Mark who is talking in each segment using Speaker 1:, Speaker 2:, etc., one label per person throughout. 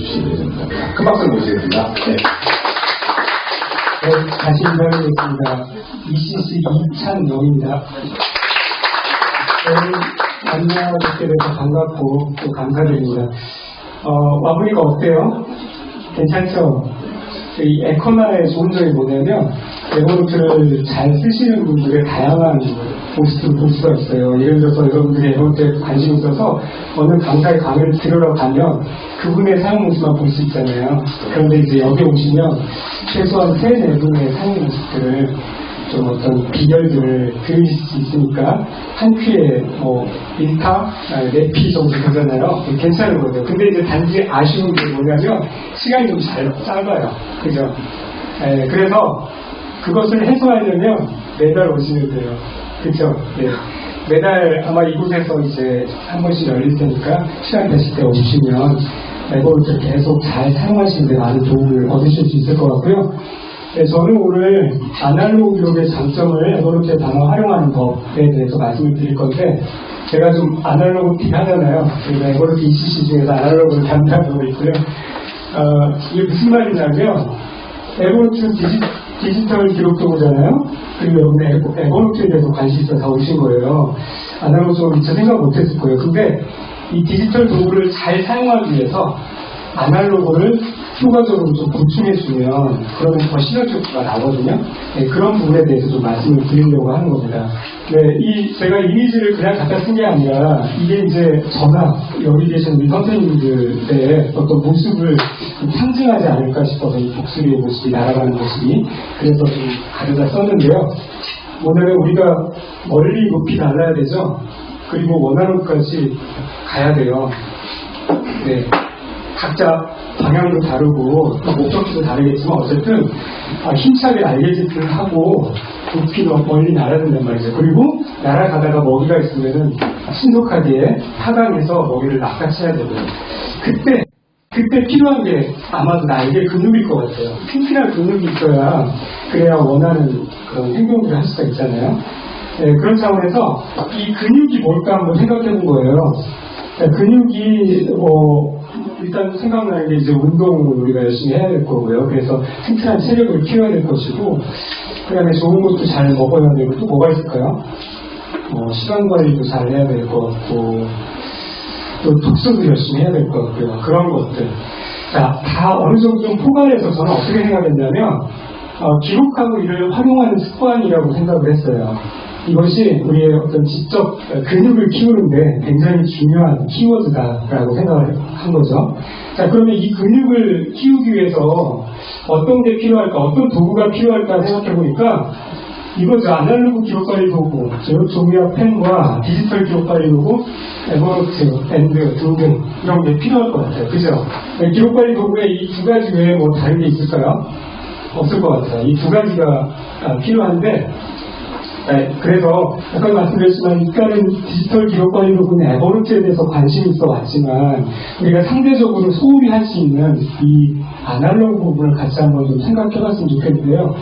Speaker 1: 주시기 됩니다. 큰 박수 모시겠습니다. 네.
Speaker 2: 네, 다시 인사드리겠습니다. ECC 이찬영입니다. 오늘 만나뵙게 돼서 반갑고 또 감사드립니다. 어, 마무리가 어때요? 괜찮죠? 이 에코나의 좋은 점이 뭐냐면 에버노트를 잘 쓰시는 분들의 다양한 모습을 볼 수가 있어요. 예를 들어서 여러분들이 에버노트에 관심 있어서 어느 강사의 강의를 들으러 가면 그분의 사용 모습만 볼 수 있잖아요. 그런데 이제 여기 오시면 최소한 세 네 분의 사용 모습들을 좀 어떤 비결들을 들으실 수 있으니까 한 큐에 뭐 1타, 4피 정도 되잖아요. 괜찮은 거죠. 근데 이제 단지 아쉬운 게 뭐냐면 시간이 좀 잘 짧아요. 그죠? 예, 그래서 그것을 해소하려면 매달 오시면 돼요. 그죠? 네. 매달 아마 이곳에서 이제 한 번씩 열릴 테니까 시간 되실 때 오시면 에버를 계속 잘 사용하시는데 많은 도움을 얻으실 수 있을 것 같고요. 네, 저는 오늘 아날로그 기록의 장점을 에버노트에 단어 활용하는 법에 대해서 말씀을 드릴 건데 제가 좀 아날로그긴 하잖아요. 그래서 에버노트 ECC 중에서 아날로그를 담당하고 있고요. 어, 이게 무슨 말이냐면 에버노트 디지, 디지털 기록도구잖아요. 그리고 여러분 에버, 에버노트에 대해서 관심 있어서 다 오신 거예요. 아날로그적으로 미처 생각 못했을 거예요. 근데 이 디지털 도구를 잘 사용하기 위해서 아날로그를 효과적으로 좀 보충해주면 그러면 더 시너지가 나거든요. 네, 그런 부분에 대해서 좀 말씀을 드리려고 하는 겁니다. 네, 이 제가 이미지를 그냥 갖다 쓴 게 아니라 이게 이제 저나 여기 계신 우리 선생님들의 어떤 모습을 좀 상징하지 않을까 싶어서 이 독수리의 모습이 날아가는 모습이 그래서 좀 가져다 썼는데요. 오늘은 우리가 멀리 높이 날아야 되죠. 그리고 원하는 곳까지 가야 돼요. 네. 각자 방향도 다르고 또 목적지도 다르겠지만 어쨌든 아, 힘차게 날개짓을 하고 더 멀리 날아야 된단 말이죠. 그리고 날아가다가 먹이가 있으면은 신속하게 하강해서 먹이를 낚아채야 되고요. 그때 그때 필요한 게 아마도 날개 근육일 것 같아요. 튼튼한 근육이 있어야 그래야 원하는 그런 행동들을 할 수가 있잖아요. 네, 그런 차원에서 이 근육이 뭘까 한번 생각해 본 거예요. 네, 근육이 뭐 일단 생각나는 게 이제 운동을 우리가 열심히 해야 될 거고요. 그래서 튼튼한 체력을 키워야 될 것이고, 그 다음에 좋은 것도 잘 먹어야 되고, 또 뭐가 있을까요? 뭐, 시간 관리도 잘 해야 될 것 같고, 또 독서도 열심히 해야 될 것 같고요. 그런 것들. 자, 다 어느 정도 좀 포괄해서 저는 어떻게 생각했냐면, 어, 기록하고 이를 활용하는 습관이라고 생각을 했어요. 이것이 우리의 어떤 지적 근육을 키우는데 굉장히 중요한 키워드다라고 생각을 한 거죠. 자, 그러면 이 근육을 키우기 위해서 어떤 게 필요할까, 어떤 도구가 필요할까 생각해 보니까 이거죠. 아날로그 기록관리 도구, 즉 종이와 펜과 디지털 기록관리 도구, 에버노트, 밴드 등등 이런 게 필요할 것 같아요. 그죠? 기록관리 도구에 이 두 가지 외에 뭐 다른 게 있을까요? 없을 것 같아요. 이 두 가지가 필요한데 네, 그래서 아까 말씀드렸지만 일단은 디지털 기록관리 부분 에버노트에 대해서 관심이 있어 왔지만 우리가 상대적으로 소홀히 할 수 있는 이 아날로그 부분을 같이 한번 좀 생각해 봤으면 좋겠는데요.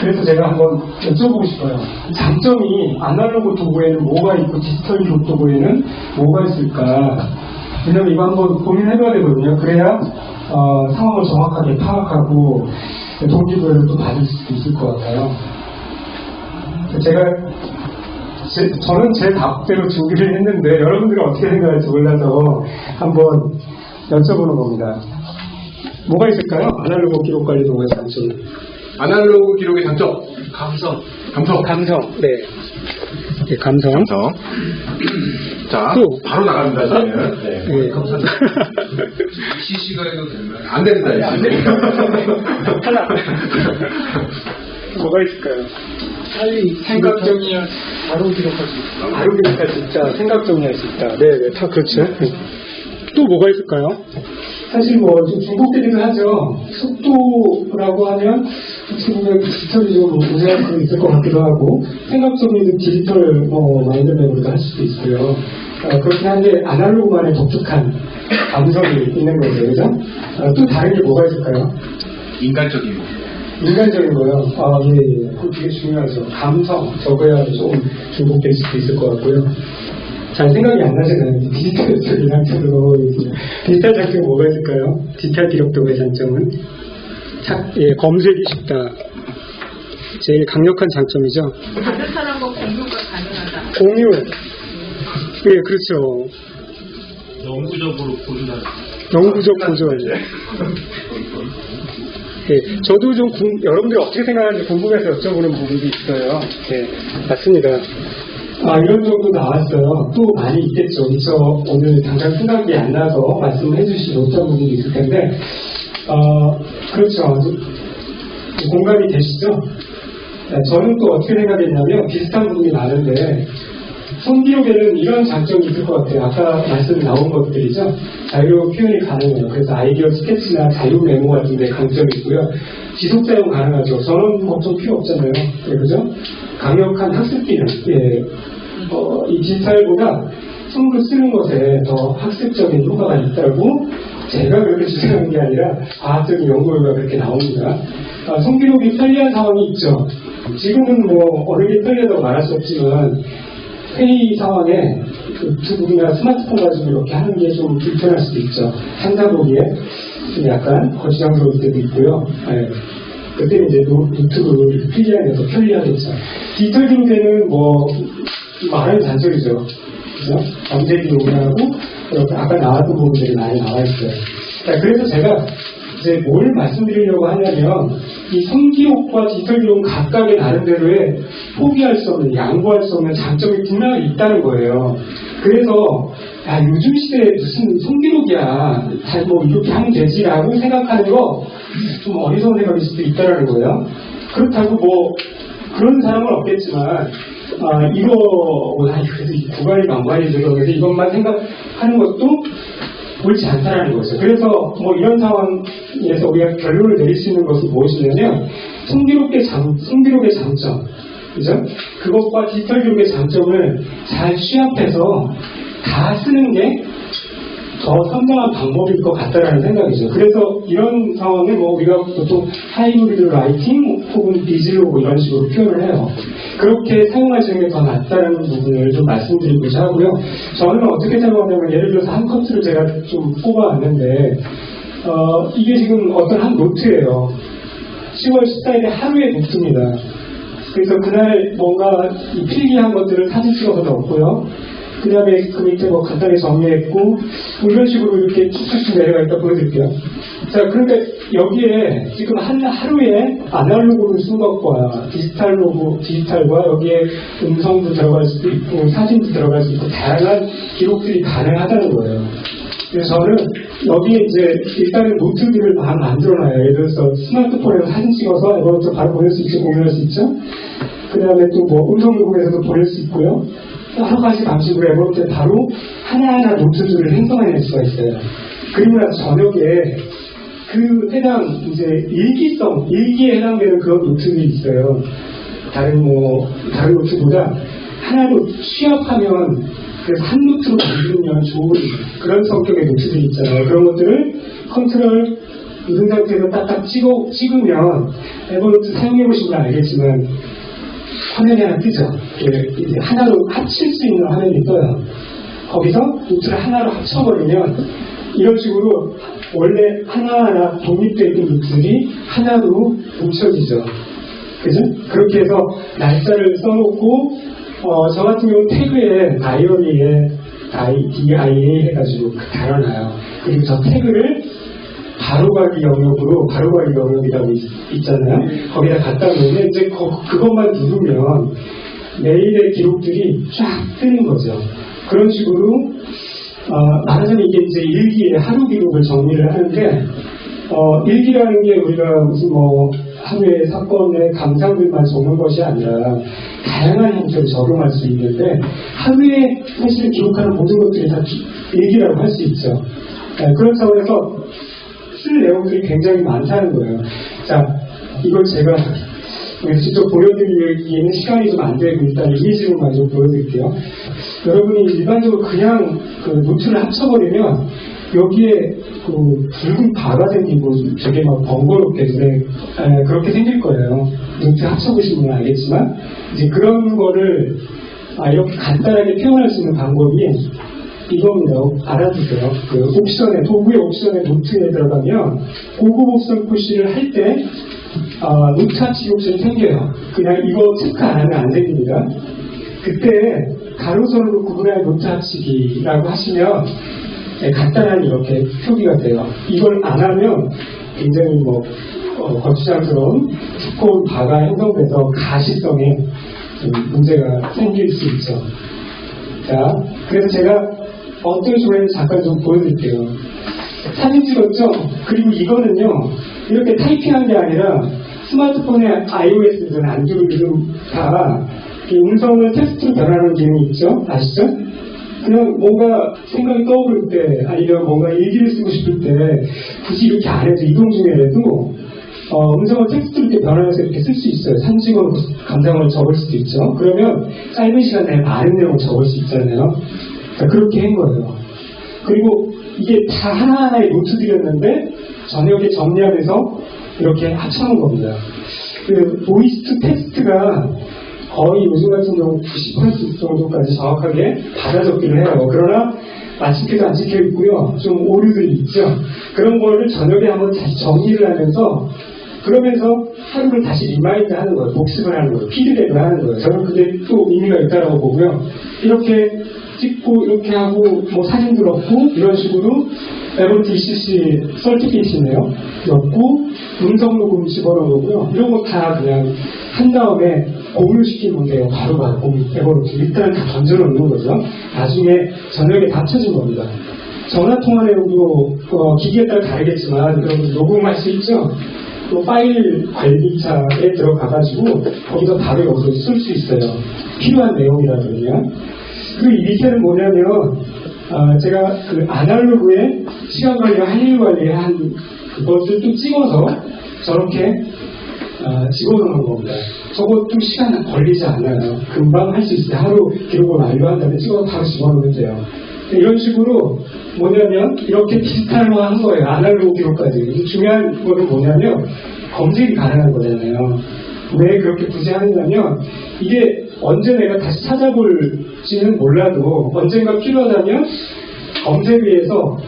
Speaker 2: 그래서 제가 한번 여쭤보고 싶어요. 장점이 아날로그 도구에는 뭐가 있고 디지털 기록 도구에는 뭐가 있을까? 왜냐면 이거 한번 고민해 봐야 되거든요. 그래야 어, 상황을 정확하게 파악하고 동기부여를 또 받을 수 있을 것 같아요. 제가 제, 저는 제 답대로 준비를 했는데 여러분들이 어떻게 생각할지 몰라서 한번 여쭤보는 겁니다. 뭐가 있을까요? 아날로그 기록 관리 도구의 장점.
Speaker 1: 아날로그 기록의 장점.
Speaker 3: 감성.
Speaker 1: 감성.
Speaker 2: 감성. 네. 네 감성.
Speaker 1: 감성. 자,
Speaker 2: 또.
Speaker 1: 바로 나갑니다, 저희는. 네.
Speaker 2: 네.
Speaker 3: CC가 해도 되나요?
Speaker 1: 안 됩니다, 이제.
Speaker 2: 탈락. 뭐가 있을까요? 빨리 생각 정리할 바로 기록할 수 있다. 바로 기록할 수 있다. 생각 정리할 수 있다. 네, 네, 다 그렇죠. 또 뭐가 있을까요? 사실 뭐 좀 중복되기도 하죠. 속도라고 하면 어떻게 보면 디지털이 좀 우세할 수 있을 것 같기도 하고 생각 정리는 디지털 뭐 마인드맵으로도 할 수도 있고요. 어, 그렇긴 한데 아날로그만의 독특한 감성이 있는 거죠, 그죠? 어, 또 다른 게 뭐가 있을까요?
Speaker 3: 인간적인 거.
Speaker 2: 인간적인 거요. 아, 예, 예. 그거 되게 중요하죠. 감성, 저거야 조금 중복될 수도 있을 것 같고요. 잘 생각이 안 나잖아요. 디지털 쪽이 장점으로 넘어가겠습니다. 디지털 장점이 뭐가 있을까요? 디지털 기록도의 장점은 착, 예, 검색이 쉽다. 제일 강력한 장점이죠.
Speaker 4: 다른 사람과 공유가 가능하다.
Speaker 2: 공유. 예, 그렇죠.
Speaker 3: 영구적으로 보존하는.
Speaker 2: 영구적 보존. 예, 저도 좀 궁- 여러분들이 어떻게 생각하는지 궁금해서 여쭤보는 부분도 있어요. 예, 맞습니다. 아, 이런 정도 나왔어요. 또 많이 있겠죠. 그래서 오늘 당장 생각이 안 나서 말씀을 해주시지 못한 부분이 있을 텐데, 어, 그렇죠. 공감이 되시죠? 네, 저는 또 어떻게 생각했냐면 비슷한 부분이 많은데 손기록에는 이런 장점이 있을 것 같아요. 아까 말씀 나온 것들이죠. 자유 표현이 가능해요. 그래서 아이디어 스케치나 자유 메모 같은 데 강점이 있고요. 지속 사용 가능하죠. 저는 걱정 필요 없잖아요. 예, 그죠? 강력한 학습 기능. 예. 어, 이 디지털보다 손으로 쓰는 것에 더 학습적인 효과가 있다고 제가 그렇게 주장하는 게 아니라 과학적인 연구 결과가 그렇게 나옵니다. 아, 손기록이 편리한 상황이 있죠. 지금은 뭐 어느 게 편리하다고 말할 수 없지만 회의 상황에 그 노트북이나 스마트폰 가지고 이렇게 하는 게 좀 불편할 수도 있죠. 한자보기에 좀 약간 거추장스러울 때도 있고요. 예. 그때 이제 노- 노트북을 더 편리하겠죠. 디지털 기록에는 뭐 많은 단점이죠. 그죠? 검색 기록하고 이렇게 아까 나왔던 부분들이 많이 나와 있어요. 자, 그래서 제가 이제 뭘 말씀드리려고 하냐면 이 손기록과 디지털 기록은 각각의 나름대로의 포기할 수 없는 양보할 수 없는 장점이 분명히 있다는 거예요. 그래서 야 요즘 시대에 무슨 손기록이야 잘뭐 이렇게 하면 되지라고 생각하는 거 좀 어리석은 생각일 수도 있다는 거예요. 그렇다고 뭐 그런 사람은 없겠지만 아 이거 뭐 아니 그래도 이 구간이 망관이죠. 그래서 이것만 생각하는 것도 옳지 않다는 거죠. 그래서 뭐 이런 상황에서 우리가 결론을 내릴 수 있는 것이 무엇이냐면 손기록의 장, 손기록의 장점, 그죠? 그것과 디지털 기록의 장점을 잘 취합해서 다 쓰는 게 더 현명한 방법일 것 같다라는 생각이죠. 그래서 이런 상황을 뭐 우리가 보통 hybrid writing 혹은 비즈로그 이런 식으로 표현을 해요. 그렇게 사용하시는 게 더 낫다는 부분을 좀 말씀드리고자 하고요. 저는 어떻게 생각하냐면 예를 들어서 한 커트를 제가 좀 뽑아왔는데 어, 이게 지금 어떤 한 노트예요. 10월 14일에 하루의 노트입니다. 그래서 그날 뭔가 이 필기한 것들을 사진 찍어서 넣었고요. 그 다음에 그 밑에 뭐 간단히 정리했고, 뭐 이런 식으로 이렇게 쭉쭉쭉 내려가 있다 보여드릴게요. 자, 그런데 여기에 지금 한 하루에 아날로그로 쓴 것과 디지털로고, 디지털과 여기에 음성도 들어갈 수도 있고, 사진도 들어갈 수 있고, 다양한 기록들이 가능하다는 거예요. 그래서 저는 여기에 이제 일단은 노트들을 다 만들어놔요. 예를 들어서 스마트폰에서 사진 찍어서 이것도 바로 보낼 수 있죠, 공유할 수 있죠. 그 다음에 또 뭐 음성 녹음에서도 보낼 수 있고요. 여러 가지 방식으로 에버노트에 바로 하나하나 노트들을 생성해낼 수가 있어요. 그리고 나서 저녁에 그 해당 이제 일기성, 일기에 해당되는 그런 노트들이 있어요. 다른 뭐, 다른 노트보다 하나로 취합하면 그래서 한 노트로 만들면 좋은 그런 성격의 노트들이 있잖아요. 그런 것들을 컨트롤 누른 상태에서 딱딱 찍어, 찍으면 에버노트 사용해보신 분 알겠지만 화면이 하나 뜨죠. 예, 이제 하나로 합칠 수 있는 화면이 떠요. 거기서 노트를 하나로 합쳐버리면 이런 식으로 원래 하나하나 독립되어 있는 노트들이 하나로 뭉쳐지죠. 그죠? 그렇게 해서 날짜를 써놓고 어, 저 같은 경우는 태그에 다이어리에 DIA 해가지고 달아놔요. 그리고 저 태그를 바로가기 영역으로 바로가기 영역이라고 있, 잖아요 거기다 갖다 놓으면 이제 거- 그것만 누르면 매일의 기록들이 쫙 뜨는 거죠. 그런 식으로 어, 말하자면 이게 이제 일기의 하루 기록을 정리를 하는데 어, 일기라는 게 우리가 무슨 뭐 하루의 사건의 감상들만 적는 것이 아니라 다양한 형태로 적용할 수 있는데 하루에 사실 기록하는 모든 것들이 다 기- 일기라고 할 수 있죠. 네, 그런 차원에서 쓸 내용들이 굉장히 많다는 거예요. 자, 이걸 제가 직접 보여드리기에는 시간이 좀 안 되고 일단 이미지로만 좀 보여드릴게요. 여러분이 일반적으로 그냥 그 노트를 합쳐버리면 여기에 그 붉은 바가 생기고 되게 막 번거롭게 눈에 에, 그렇게 생길 거예요. 노트 합쳐보시면 알겠지만 이제 그런 거를 아, 이렇게 간단하게 표현할 수 있는 방법이 이겁니다. 알아두세요. 그 옵션에, 도구의 옵션에 노트에 들어가면 고급 옵션 푸시를 할 때, 아, 합치기 옵션이 생겨요. 그냥 이거 체크 안 하면 안 생깁니다. 그때 가로선으로 구분할 노트 합치기라고 하시면 네, 간단한 이렇게 표기가 돼요. 이걸 안 하면 굉장히 뭐 어, 거추장스러운 두꺼운 바가 형성돼서 가시성에 좀 문제가 생길 수 있죠. 자, 그래서 제가 어떤 식으로 잠깐 좀 보여드릴게요. 사진 찍었죠? 그리고 이거는요, 이렇게 타이핑한 게 아니라 스마트폰의 iOS든 안드로이드든 다이 음성을 텍스트로 변하는 기능이 있죠? 아시죠? 그냥 뭔가 생각이 떠오를 때 아니면 뭔가 일기를 쓰고 싶을 때 굳이 이렇게 안 해도 이동 중에라도 어, 음성을 텍스트로 이렇게 변환해서 이렇게 쓸 수 있어요. 산직어로 감상을 적을 수도 있죠. 그러면 짧은 시간 내에 많은 내용을 적을 수 있잖아요. 자, 그렇게 한 거예요. 그리고 이게 다 하나하나의 노트들이었는데 저녁에 정리하면서 이렇게 합쳐놓은 겁니다. 그 voice to text가 거의 요즘 같은 경우 90% 정도까지 정확하게 받아 적기를 해요. 그러나 마침표도 안 찍혀 있고요. 좀 오류들이 있죠. 그런 거를 저녁에 한번 다시 정리를 하면서 그러면서 하루를 다시 remind 하는 거예요. 복습을 하는 거예요. 피드백을 하는 거예요. 저는 그게 또 의미가 있다라고 보고요. 이렇게 찍고 이렇게 하고 뭐 사진도 넣고 이런 식으로 에버트 ECC 설티피이시네요. 넣고 음성 녹음 집어넣은 거고요. 이런 거 다 그냥 한 다음에 공유시키면 돼요. 바로바로 공유, 에버노트. 일단 다 던져놓는 거죠. 나중에 저녁에 다 쳐진 겁니다. 전화 통화 내용도 어, 기기에 따라 다르겠지만 여러분 녹음할 수 있죠. 또 파일 관리차에 들어가가지고 거기서 바로 여기서 쓸 수 있어요. 필요한 내용이라든요. 그리고 이 밑에는 뭐냐면 아, 제가 그 아날로그의 시간 관리와 할일 관리에 한 그것을 또 찍어서 저렇게 아, 집어넣는 겁니다. 저것도 시간 걸리지 않아요. 금방 할 수 있어요. 하루 기록을 완료한 다음에 찍어서 바로 집어넣으면 돼요. 이런 식으로 뭐냐면 이렇게 디지털화 한 거예요. 아날로그 기록까지. 중요한 거는 뭐냐면 검색이 가능한 거잖아요. 왜 그렇게 굳이 하느냐면 이게 언제 내가 다시 찾아볼지는 몰라도 언젠가 필요하다면 검색위에서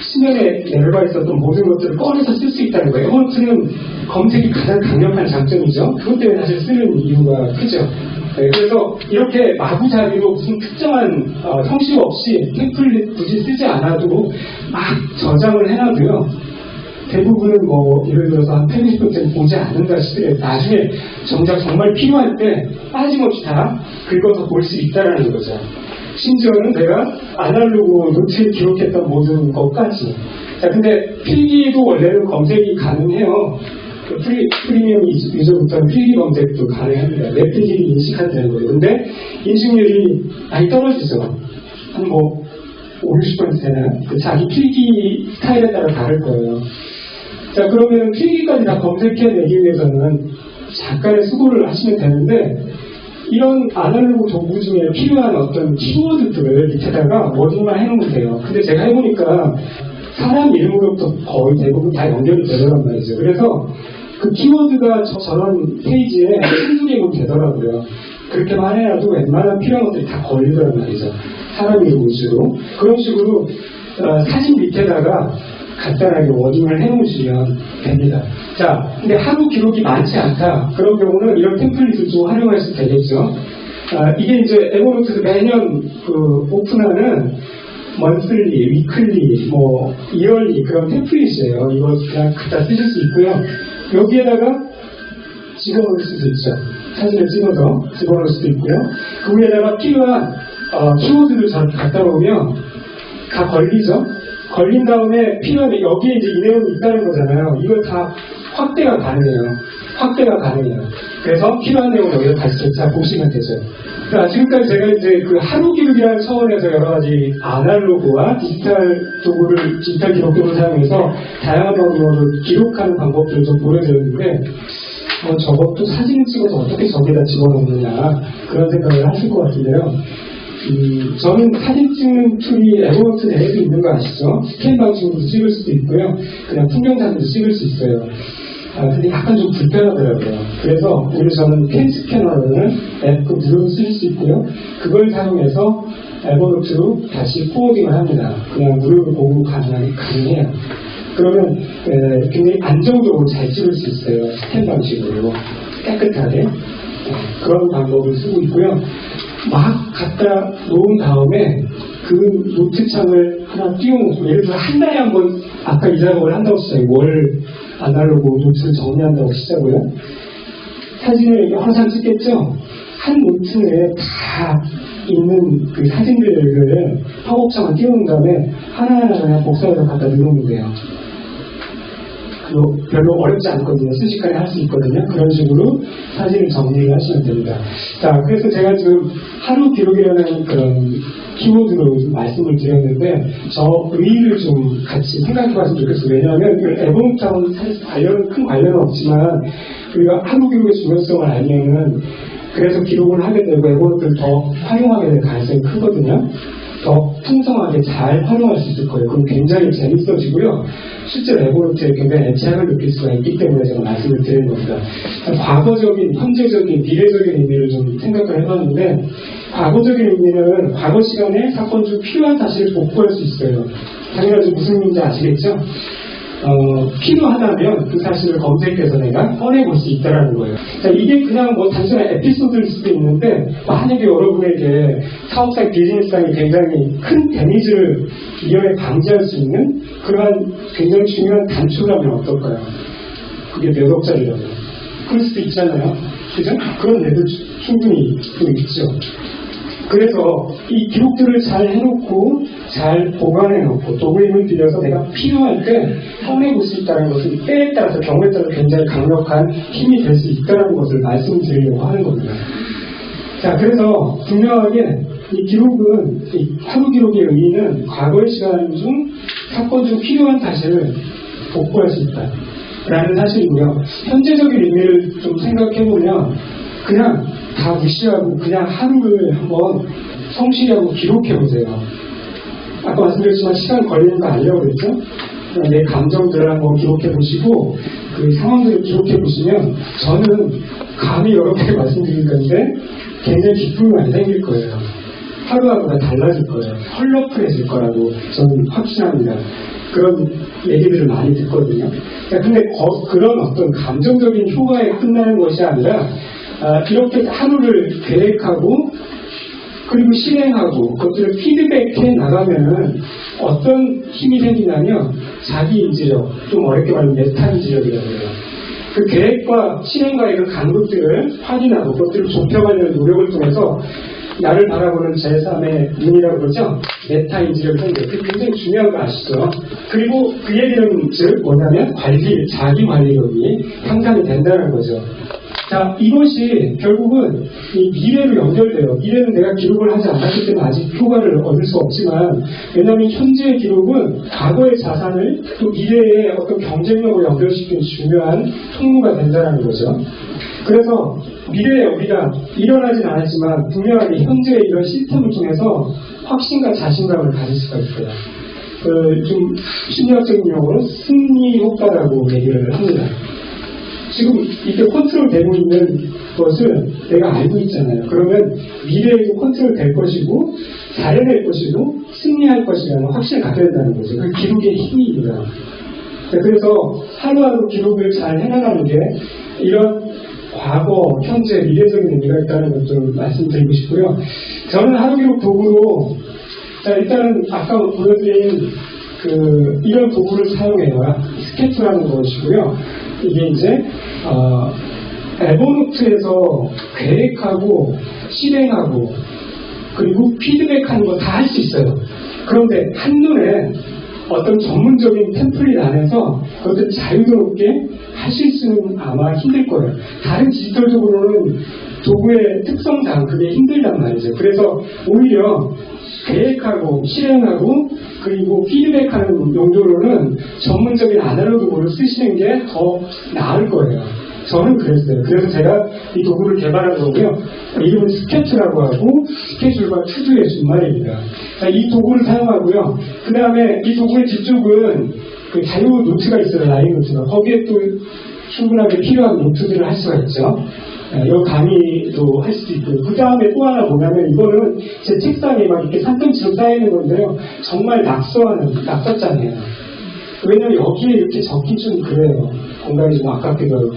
Speaker 2: 수면에 내려가 있었던 모든 것들을 꺼내서 쓸 수 있다는 거예요. 에버노트는 검색이 가장 강력한 장점이죠. 그것 때문에 사실 쓰는 이유가 크죠. 네, 그래서 이렇게 마구잡이로 무슨 특정한 어, 형식 없이 템플릿 굳이 쓰지 않아도 막 저장을 해놔도요. 대부분은 뭐 예를 들어서 한 80%는 보지 않는다 싶더라도 나중에 정작 정말 필요할 때 빠짐없이 다 긁어서 볼 수 있다는 거죠. 심지어는 내가 아날로그 노트에 기록했던 모든 것까지. 자, 근데 필기도 원래는 검색이 가능해요. 그 프리, 프리미엄 유저부터는 필기 검색도 가능합니다. 내 필기를 인식한다는 거예요. 근데 인식률이 많이 떨어지죠. 한 뭐, 5, 60% 되나요? 그 자기 필기 스타일에 따라 다를 거예요. 자, 그러면 필기까지 다 검색해내기 위해서는 잠깐의 수고를 하시면 되는데, 이런 아날로그 도구 중에 필요한 어떤 키워드들을 밑에다가 워딩만 해놓으면 돼요. 근데 제가 해보니까 사람 이름으로부터 거의 대부분 다 연결이 되더란 말이죠. 그래서 그 키워드가 저, 저런 페이지에 한두 개면 되더라고요. 그렇게만 해놔도 웬만한 필요한 것들이 다 걸리더란 말이죠. 사람 이름 위주로. 그런 식으로 어, 사진 밑에다가 간단하게 워딩을 해놓으시면 됩니다. 자, 근데 하루 기록이 많지 않다. 그런 경우는 이런 템플릿을 좀 활용할 수 되겠죠. 아, 이게 이제 에버노트에서 매년 그 오픈하는 먼슬리, 위클리, 뭐 이얼리 그런 템플릿이에요. 이거 그냥 갖다 쓰실 수 있고요. 여기에다가 집어넣을 수도 있죠. 사진을 찍어서 집어넣을 수도 있고요. 그 위에다가 필요한 어, 키워드를 저렇게 갖다 놓으면 다 걸리죠. 걸린 다음에 필요한 여기에 이제 이 내용이 있다는 거잖아요. 이걸 다 확대가 가능해요. 확대가 가능해요. 그래서 필요한 내용을 여기서 다시 재차 보시면 되죠. 자, 지금까지 제가 이제 그 하루 기록이라는 차원에서 여러 가지 아날로그와 디지털 도구를, 디지털 기록도를 사용해서 다양한 방법으로 기록하는 방법들을 좀 보여드렸는데, 어, 저것도 사진을 찍어서 어떻게 저기다 집어넣느냐, 그런 생각을 하실 것 같은데요. 음, 저는 사진 찍는 툴이 에버노트 내에도 있는 거 아시죠? 스캔 방식으로 찍을 수도 있고요. 그냥 풍경 사진도 찍을 수 있어요. 아, 근데 약간 좀 불편하더라고요. 그래서 오히려 저는 CamScanner를 앱 무료로 쓸 수 있고요. 그걸 사용해서 에버노트로 다시 forwarding을 합니다. 그냥 무료로 보고 가능하게 가능해요. 그러면 에, 굉장히 안정적으로 잘 찍을 수 있어요. 스캔 방식으로 깨끗하게 어, 그런 방법을 쓰고 있고요. 막 갖다 놓은 다음에 그 노트창을 하나 띄워놓고 예를 들어 한 달에 한 번 아까 이 작업을 한다고 했어요. 월 아날로그 노트를 정리한다고 시작고요. 사진을 장 찍겠죠? 한 노트 내에 다 있는 그 사진들을 화곡창을 띄운 다음에 하나하나 복사해서 갖다 넣으면 돼요. 그거 별로 어렵지 않거든요. 순식간에 할 수 있거든요. 그런 식으로 사진을 정리를 하시면 됩니다. 자, 그래서 제가 지금 하루 기록이라는 그런 키워드로 좀 말씀을 드렸는데, 저 의의를 좀 같이 생각해 봤으면 좋겠어요. 왜냐하면 그 에버노트하고는 사실 관련, 큰 관련은 없지만, 우리가 하루 기록의 중요성을 알면은, 그래서 기록을 하게 되고 에버노트를 더 활용하게 될 가능성이 크거든요. 더 풍성하게 잘 활용할 수 있을 거예요. 그럼 굉장히 재밌어지고요. 실제로 에버노트에 굉장히 애착을 느낄 수가 있기 때문에 제가 말씀을 드리는 겁니다. 과거적인, 현재적인, 미래적인 의미를 좀 생각을 해봤는데, 과거적인 의미는 과거 시간에 사건 중 필요한 사실을 복구할 수 있어요. 당연하지 무슨 의미인지 아시겠죠? 어, 필요하다면 그 사실을 검색해서 내가 꺼내볼 수 있다는 거예요. 자, 이게 그냥 뭐 단순한 에피소드일 수도 있는데, 만약에 여러분에게 사업상, 비즈니스상이 굉장히 큰 데미지를 위험에 방지할 수 있는 그러한 굉장히 중요한 단초라면 어떨까요? 그게 몇 억짜리라면. 그럴 수도 있잖아요. 그죠? 그런 애들 충분히 또 있죠. 그래서 이 기록들을 잘 해놓고 잘 보관해놓고 도구의 힘을 빌려서 내가 필요할 때 꺼내볼 수 있다는 것은 때에 따라서 경우에 따라서 굉장히 강력한 힘이 될 수 있다는 것을 말씀드리려고 하는 겁니다. 자, 그래서 분명하게 이 기록은 이 하루 기록의 의미는 과거의 시간 중 사건 중 필요한 사실을 복구할 수 있다. 라는 사실이고요. 현재적인 의미를 좀 생각해보면 그냥 다 무시하고 그냥 하루를 한번 성실히 하고 기록해 보세요. 아까 말씀드렸지만 시간 걸리는 거 아니라고 그랬죠? 내 감정들을 한번 기록해 보시고 그 상황들을 기록해 보시면 저는 감히 여러분께 말씀드린 건데 굉장히 기쁨이 많이 생길 거예요. 하루하루가 달라질 거예요. 헐러풀해질 거라고 저는 확신합니다. 그런 얘기들을 많이 듣거든요. 자, 근데 거- 그런 어떤 감정적인 효과에 끝나는 것이 아니라 아, 이렇게 하루를 계획하고 그리고 실행하고 그것들을 피드백해 나가면은 어떤 힘이 생기냐면 자기 인지력, 좀 어렵게 말하면 메타 인지력이라고 해요. 그 계획과 실행과의 그 간극들을 확인하고 그것들을 좁혀가려는 노력을 통해서 나를 바라보는 제3의 눈이라고 그러죠. 메타 인지력이 생겨요. 그게 굉장히 중요한 거 아시죠? 그리고 그 얘기는 즉 뭐냐면 관리, 자기 관리력이 향상이 된다는 거죠. 자, 이것이 결국은 이 미래로 연결돼요. 미래는 내가 기록을 하지 않았기 때문에 아직 효과를 얻을 수 없지만, 왜냐하면 현재의 기록은 과거의 자산을 또 미래의 어떤 경쟁력으로 연결시키는 중요한 통로가 된다는 거죠. 그래서 미래에 우리가 일어나진 않았지만 분명하게 현재의 이런 시스템을 통해서 확신과 자신감을 가질 수가 있어요. 그, 좀 심리학적인 용어로 승리 효과라고 얘기를 합니다. 지금 이렇게 컨트롤 되고 있는 것을 내가 알고 있잖아요. 그러면 미래에도 컨트롤 될 것이고, 잘해낼 것이고, 승리할 것이라는 확신을 갖게 된다는 거죠. 그 기록의 힘입니다. 자, 그래서 하루하루 기록을 잘 해나가는 게 이런 과거, 현재, 미래적인 의미가 있다는 것을 말씀드리고 싶고요. 저는 하루 기록 도구로, 자, 일단은 아까 보여드린 그, 이런 도구를 사용해요. 스케치라는 것이고요. 이게 이제, 어, 에버노트에서 계획하고, 실행하고, 그리고 피드백하는 거 다 할 수 있어요. 그런데 한눈에 어떤 전문적인 템플릿 안에서 그것을 자유롭게 하실 수는 아마 힘들 거예요. 다른 디지털 도구로는 도구의 특성상 그게 힘들단 말이죠. 그래서 오히려 계획하고 실행하고 그리고 피드백하는 용도로는 전문적인 아날로그 도구를 쓰시는 게 더 나을 거예요. 저는 그랬어요. 그래서 제가 이 도구를 개발한 거고요. 이름은 스케투라고 하고 스케줄과 to-do의 준말입니다. 자, 이 도구를 사용하고요. 그 다음에 이 도구의 뒤쪽은 그 자유 노트가 있어요. 라인 노트가. 거기에 또 충분하게 필요한 노트들을 할 수가 있죠. 예, 이 강의도 할 수도 있고요. 그 다음에 또 하나 보냐면 이거는 제 책상에 막 이렇게 산더미처럼 쌓이는 건데요. 정말 낙서하는 낙서장이에요. 왜냐면 여기에 이렇게 적기 좀 그래요. 공간이 좀 아깝기도.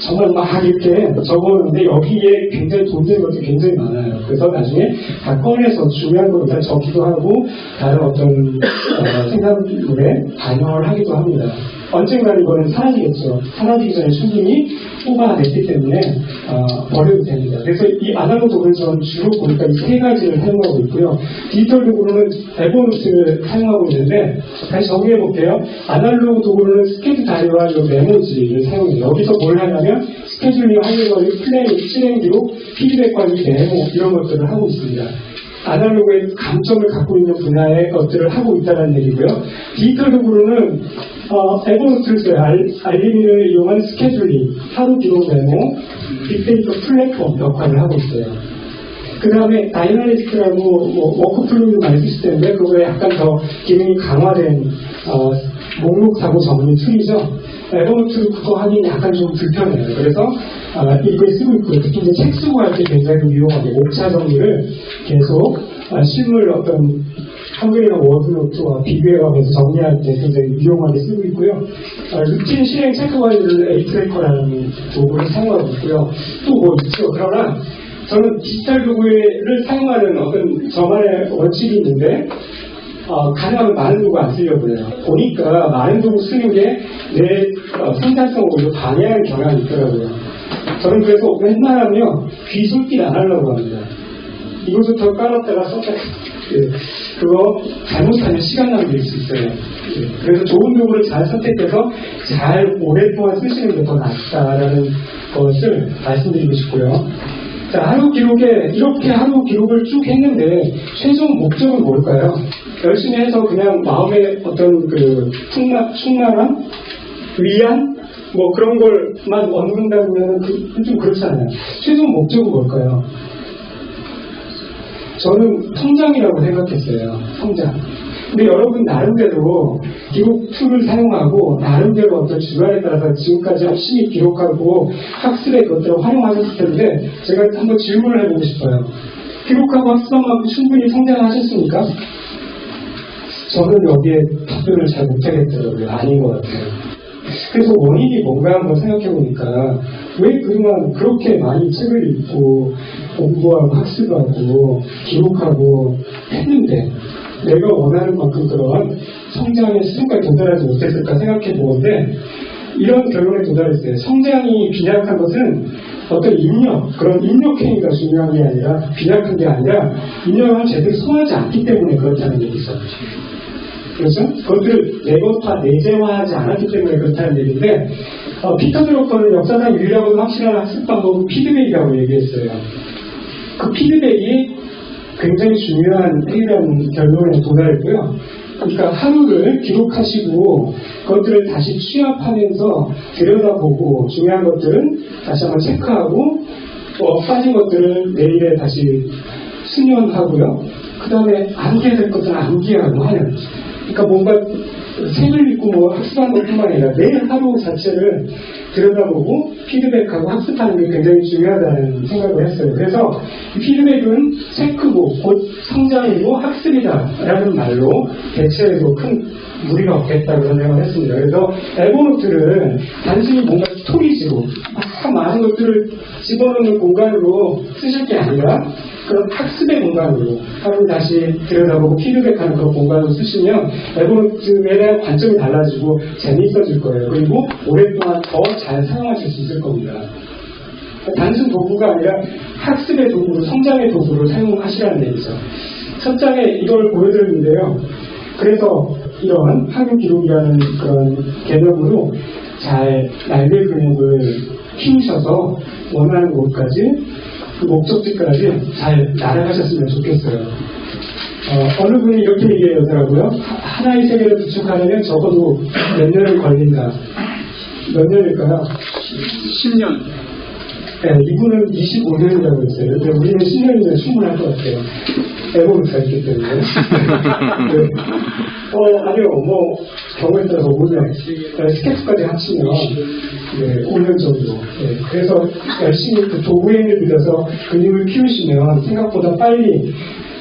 Speaker 2: 정말 막 이렇게 적어놓는데 여기에 굉장히 돈 드는 것도 굉장히 많아요. 그래서 나중에 다 꺼내서 중요한 거 일단 적기도 하고 다른 어떤 어, 생산물에 반영을 하기도 합니다. 언젠가는 이거는 사라지겠죠. 사라지기 전에 충분히 뽑아냈기 때문에 어, 버려도 됩니다. 그래서 이 아날로그 도구를 저는 주로 보니까 이 세 가지를 사용하고 있고요. 디지털 도구로는 Evernote를 사용하고 있는데 다시 정리해 볼게요. 아날로그 도구로는 스케줄 자료와 이 메모지를 사용해요. 여기서 뭘 하냐면 스케줄링 하는 거를 플레이, 실행 기록, 피드백 관리, 메모 이런 것들을 하고 있습니다. 아날로그의 강점을 갖고 있는 분야의 것들을 하고 있다는 얘기고요. 디지털 도구로는 어, Evernote를 써요. 알, 알림을 이용한 스케줄링, 하루 기록 메모, 빅데이터 플랫폼 역할을 하고 있어요. 그 다음에 Dynalist라고 뭐 WorkFlowy를 많이 쓰실 텐데 그거에 약간 더 기능이 강화된 어, 목록 사고 정리 tool이죠. Evernote 그거 하기 약간 좀 불편해요. 그래서 아, 이걸 쓰고 있고요. 특히 이제 책 쓰고 할 때 굉장히 유용하게 목차 정리를 계속 아, 실물 어떤 한글이나 워드노트와 비교해가면서 정리할 때 굉장히 유용하게 쓰고 있고요. 아, 루틴 실행 체크 관리를 ATracker라는 도구를 사용하고 있고요. 또 뭐 있죠. 그러나 저는 디지털 도구를 사용하는 어떤 저만의 원칙이 있는데 어, 가능하면 많은 도구 안 쓰려고 해요. 보니까 많은 도구 쓰는 게 내 생산성을 오히려 방해하는 경향이 있더라고요. 저는 그래서 웬만하면 귀솔길 안 하려고 합니다. 이것부터 깔았다가 썼다가 예, 그거 잘못하면 시간 낭비일 수 있어요. 예, 그래서 좋은 도구를 잘 선택해서 잘 오랫동안 쓰시는 게 더 낫다라는 것을 말씀드리고 싶고요. 자, 하루 기록에 이렇게 하루 기록을 쭉 했는데 최종 목적은 뭘까요? 열심히 해서 그냥 마음의 어떤 그 충만, 충만함, 위안, 뭐 그런 걸만 얻는다면 그, 좀 그렇잖아요. 최종 목적은 뭘까요? 저는 성장이라고 생각했어요. 성장. 근데 여러분 나름대로 기록 툴을 사용하고 나름대로 어떤 주관에 따라서 지금까지 열심히 기록하고 학습의 것들을 활용하셨을 텐데 제가 한번 질문을 해보고 싶어요. 기록하고 학습한 만큼 충분히 성장하셨습니까? 저는 여기에 답변을 잘 못하겠더라고요. 아닌 것 같아요. 그래서 원인이 뭔가 한번 생각해 보니까 왜 그동안 그렇게 많이 책을 읽고 공부하고 학습하고 기록하고 했는데 내가 원하는 만큼 그런 성장의 수준까지 도달하지 못했을까 생각해 보는데 이런 결론에 도달했어요. 성장이 빈약한 것은 어떤 입력, 그런 입력행위가 중요한 게 아니라 빈약한 게 아니라 입력을 제대로 소화하지 않기 때문에 그렇다는 얘기죠. 그렇죠? 그것들을 내것화, 내재화하지 않았기 때문에 그렇다는 얘기인데, 어, 피터 드로커는 역사상 유일하고 확실한 학습 방법은 피드백이라고 얘기했어요. 그 피드백이 굉장히 중요한 해결한 결론에 도달했고요. 그러니까 하루를 기록하시고 그것들을 다시 취합하면서 들여다보고 중요한 것들은 다시 한번 체크하고 또 빠진 것들을 내일에 다시 수년하고요. 그 다음에 암기될 것들은 암기하고 하는 그러니까 뭔가 책을 읽고 뭐 학습하는 것뿐만 아니라 매일 하루 자체를 들여다보고 피드백하고 학습하는 게 굉장히 중요하다는 생각을 했어요. 그래서 이 피드백은 체크고 곧 성장이고 학습이다라는 말로 대체해도 큰 무리가 없겠다 그런 생각을 했습니다. 그래서 에버노트를 단순히 뭔가 스토리지로 막 많은 것들을 집어넣는 공간으로 쓰실 게 아니라 그런 학습의 공간으로 하루 다시 들여다보고 피드백하는 그런 공간으로 쓰시면 에버노트에 대한 관점이 달라지고 재미있어질 거예요. 그리고 오랫동안 더 잘 사용하실 수 있을 겁니다. 단순 도구가 아니라 학습의 도구로 성장의 도구로 사용하시라는 얘기죠. 첫 장에 이걸 보여드렸는데요. 그래서 이런 하루 기록이라는 그런 개념으로 잘 날개 근육을 키우셔서 원하는 곳까지 그 목적지까지 잘 날아가셨으면 좋겠어요. 어, 느 분이 이렇게 얘기하더라고요. 하- 하나의 세계를 구축하려면 적어도 몇 년을 걸린다. 몇 년일까요?
Speaker 3: 10년.
Speaker 2: 네, 이분은 25년이라고 했어요. 근데 우리는 10년이면 충분할 것 같아요. 에버루트가 있기 때문에. 네. 어, 아니요, 뭐, 경우에 따라서 5년, 스케치까지 합치면, 네, 5년 정도. 네, 그래서 열심히 그 도구행을 들여서 근육을 키우시면 생각보다 빨리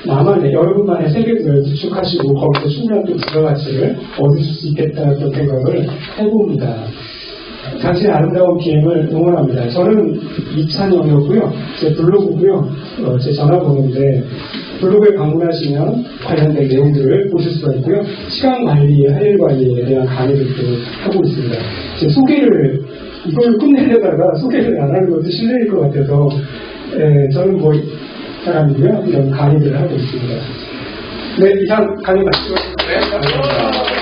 Speaker 2: 나만의, 여러분만의 세계를 구축하시고 거기서 충분한 또 부가가치를 얻으실 수 있겠다는 생각을 해봅니다. 당신의 아름다운 비행을 응원합니다. 저는 이찬영이었고요. 제 블로그고요. 어, 제 전화번호인데 블로그에 방문하시면 관련된 내용들을 보실 수가 있고요. 시간 관리, 할일 관리에 대한 강의들도 하고 있습니다. 제 소개를 이걸 끝내려다가 소개를 안 하는 것도 실례일 것 같아서 에, 저는 뭐 사람이고요. 이런 강의들을 하고 있습니다. 네, 이상 강의 마치겠습니다.
Speaker 1: 네, 감사합니다.